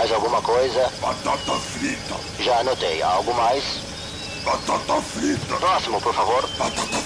Mais alguma coisa? Batata frita. Já anotei. Algo mais? Batata frita. Próximo, por favor. Batata